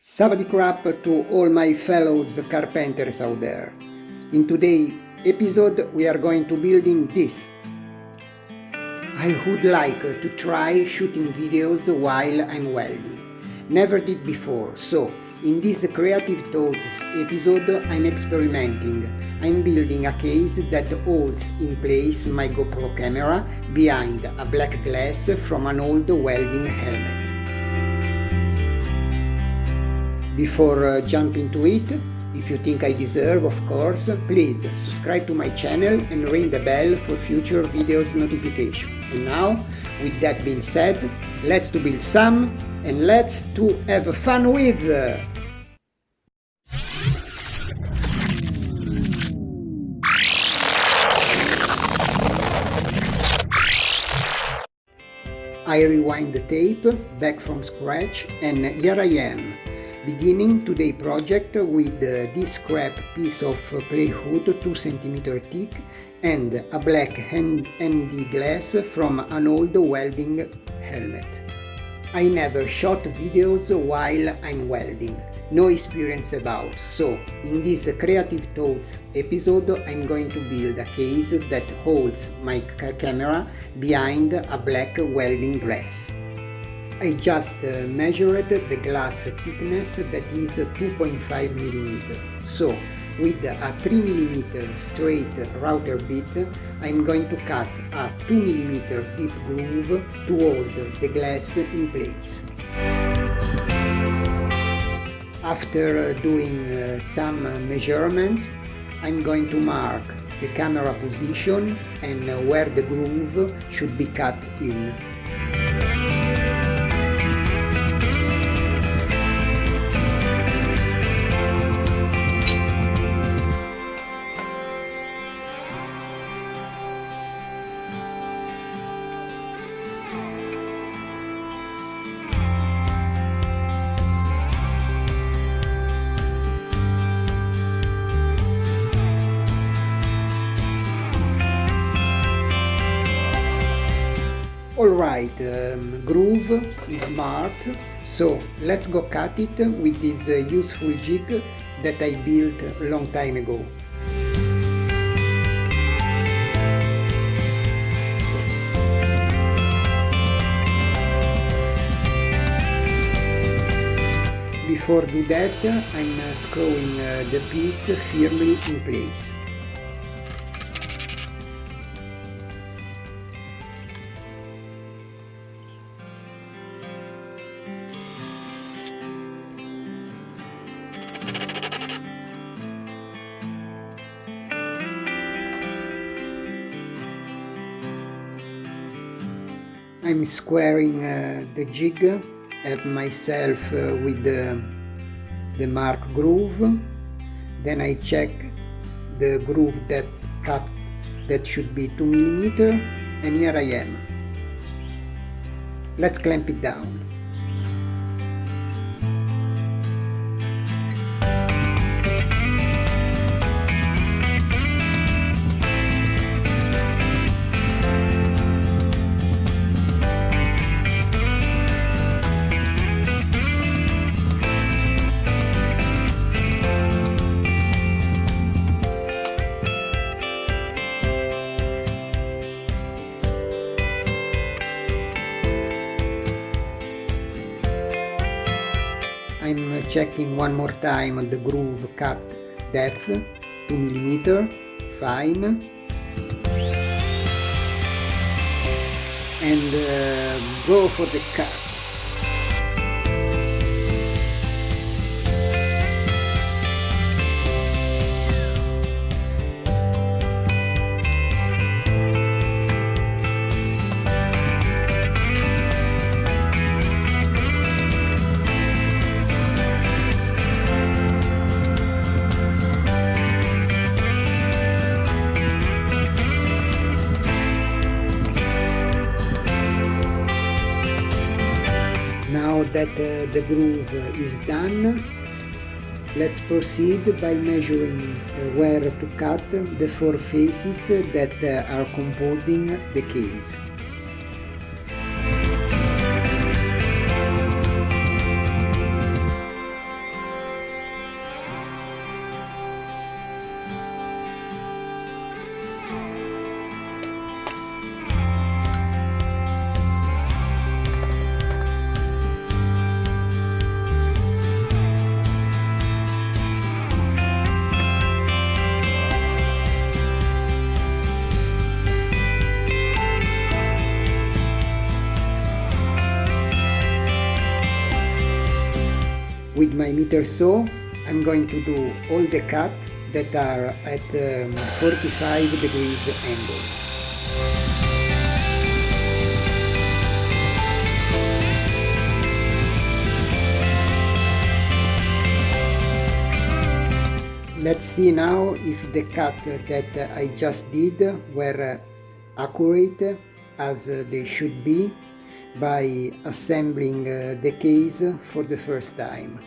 Savadi crap to all my fellows carpenters out there. In today's episode we are going to building this. I would like to try shooting videos while I'm welding. Never did before, so in this Creative Thoughts episode I'm experimenting. I'm building a case that holds in place my GoPro camera behind a black glass from an old welding helmet. Before uh, jumping to it, if you think I deserve, of course, please subscribe to my channel and ring the bell for future videos notification. And now, with that being said, let's to build some and let's to have fun with! I rewind the tape back from scratch and here I am Beginning today project with uh, this scrap piece of uh, plywood 2 cm thick and a black hand ND glass from an old welding helmet. I never shot videos while I'm welding, no experience about, so in this Creative Thoughts episode I'm going to build a case that holds my camera behind a black welding glass. I just uh, measured the glass thickness that is 2.5 mm. So with a 3 mm straight router bit I'm going to cut a 2 mm deep groove to hold the glass in place. After doing uh, some measurements I'm going to mark the camera position and where the groove should be cut in. Alright, um, groove is smart, so let's go cut it with this uh, useful jig that I built a long time ago. Before do that, I'm uh, screwing uh, the piece firmly in place. Squaring uh, the jig at myself uh, with the, the mark groove. Then I check the groove depth cut that should be 2 millimeter and here I am. Let's clamp it down checking one more time the groove cut depth 2 millimeter fine. And uh, go for the cut Now that uh, the groove is done, let's proceed by measuring uh, where to cut the four faces that uh, are composing the case. Miter saw I'm going to do all the cut that are at um, 45 degrees angle. Let's see now if the cut that I just did were accurate as they should be by assembling the case for the first time.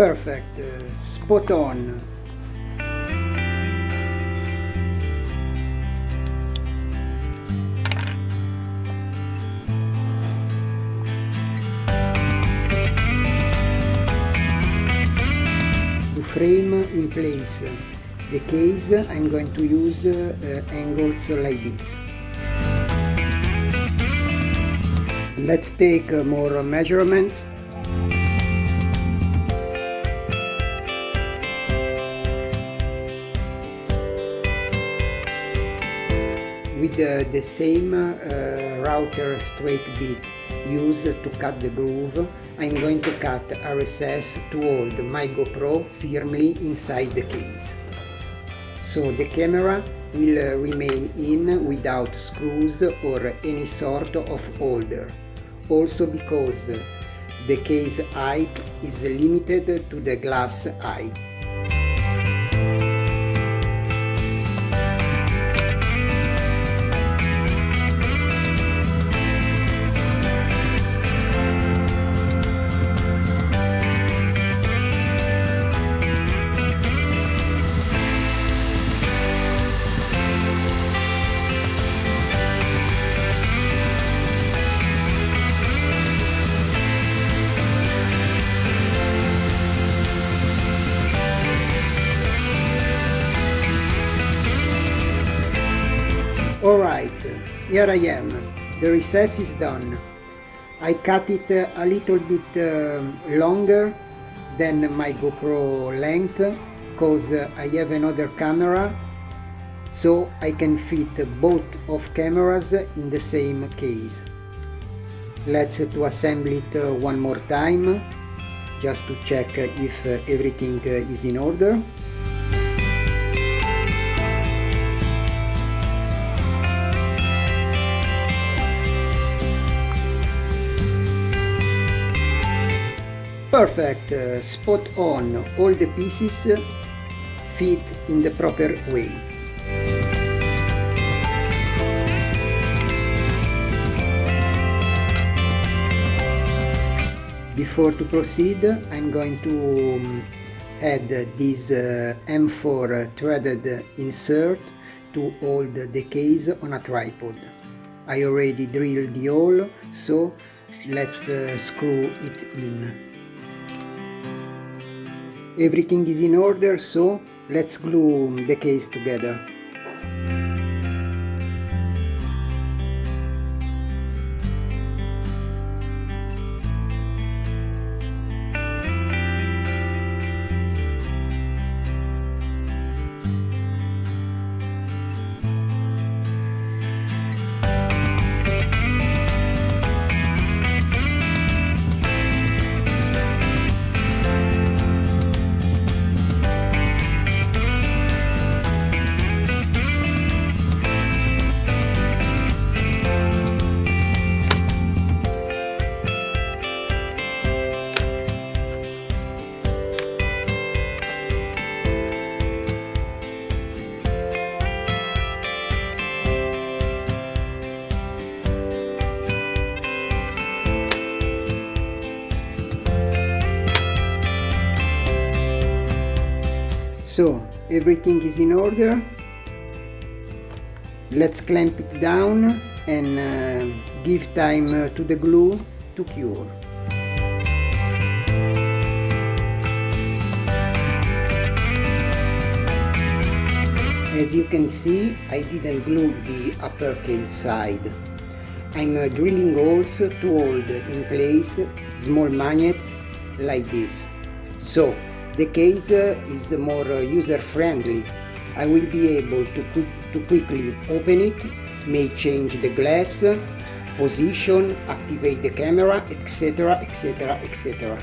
Perfect, uh, spot on. To frame in place the case I'm going to use uh, angles like this. Let's take uh, more measurements with uh, the same uh, router straight bit used to cut the groove, I'm going to cut a recess to hold my GoPro firmly inside the case. So the camera will uh, remain in without screws or any sort of holder, also because the case height is limited to the glass height. Here I am. The recess is done. I cut it a little bit uh, longer than my GoPro length because I have another camera so I can fit both of cameras in the same case. Let's to assemble it uh, one more time just to check if uh, everything is in order. Perfect, uh, spot on, all the pieces fit in the proper way. Before to proceed, I'm going to um, add this uh, M4 threaded insert to hold the case on a tripod. I already drilled the hole, so let's uh, screw it in. Everything is in order, so let's glue the case together. So everything is in order. Let's clamp it down and uh, give time uh, to the glue to cure. As you can see, I didn't glue the uppercase side. I'm uh, drilling holes to hold in place small magnets like this. So the case is more user-friendly. I will be able to, to quickly open it, may change the glass, position, activate the camera, etc, etc, etc.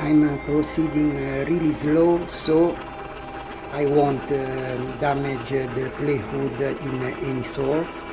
I'm uh, proceeding uh, really slow so I won't uh, damage the plywood in any sort.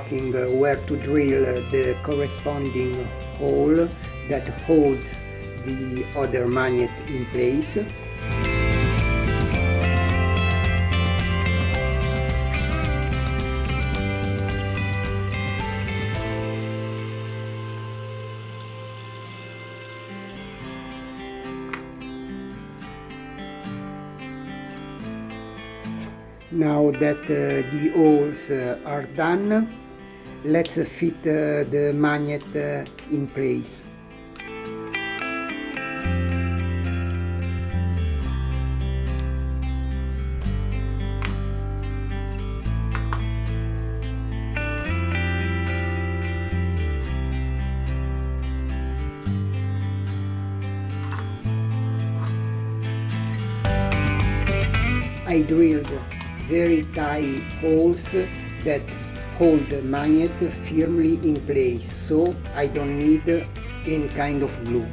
Marking where to drill the corresponding hole that holds the other magnet in place. Now that uh, the holes uh, are done, let's fit uh, the magnet in place. I drilled very tight holes that hold the magnet firmly in place so I don't need any kind of glue.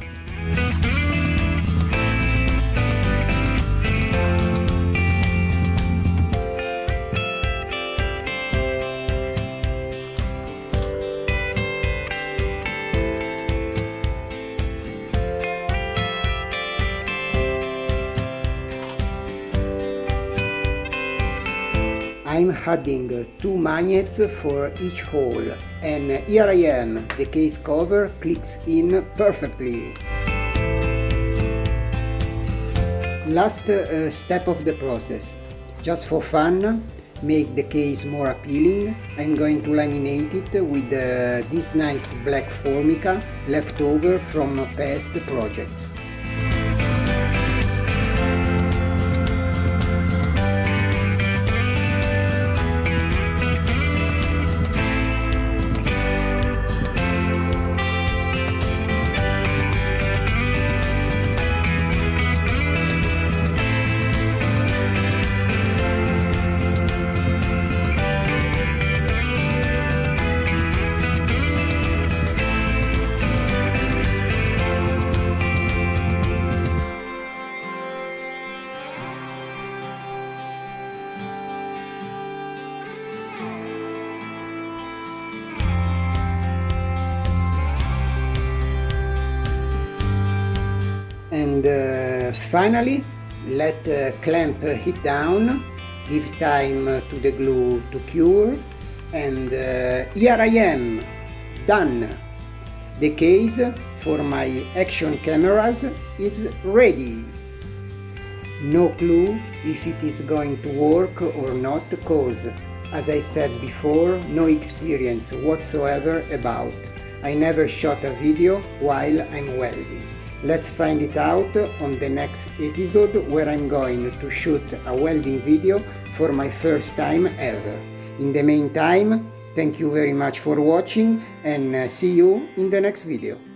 Adding two magnets for each hole and here I am, the case cover clicks in perfectly. Last uh, step of the process, just for fun, make the case more appealing, I'm going to laminate it with uh, this nice black formica left over from past projects. And uh, finally let uh, clamp it down give time to the glue to cure and uh, here I am done. The case for my action cameras is ready. No clue if it is going to work or not cause as I said before no experience whatsoever about. I never shot a video while I'm welding Let's find it out on the next episode where I'm going to shoot a welding video for my first time ever. In the meantime, thank you very much for watching and uh, see you in the next video.